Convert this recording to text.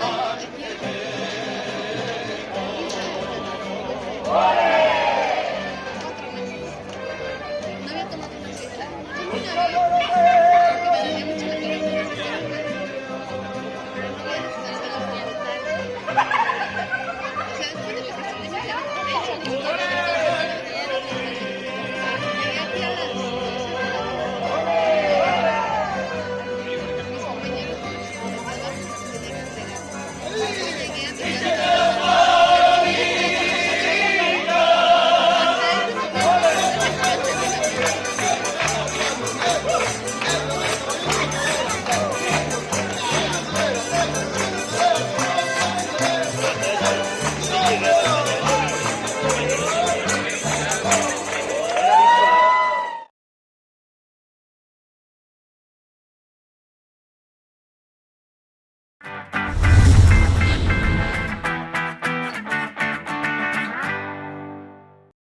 Oh.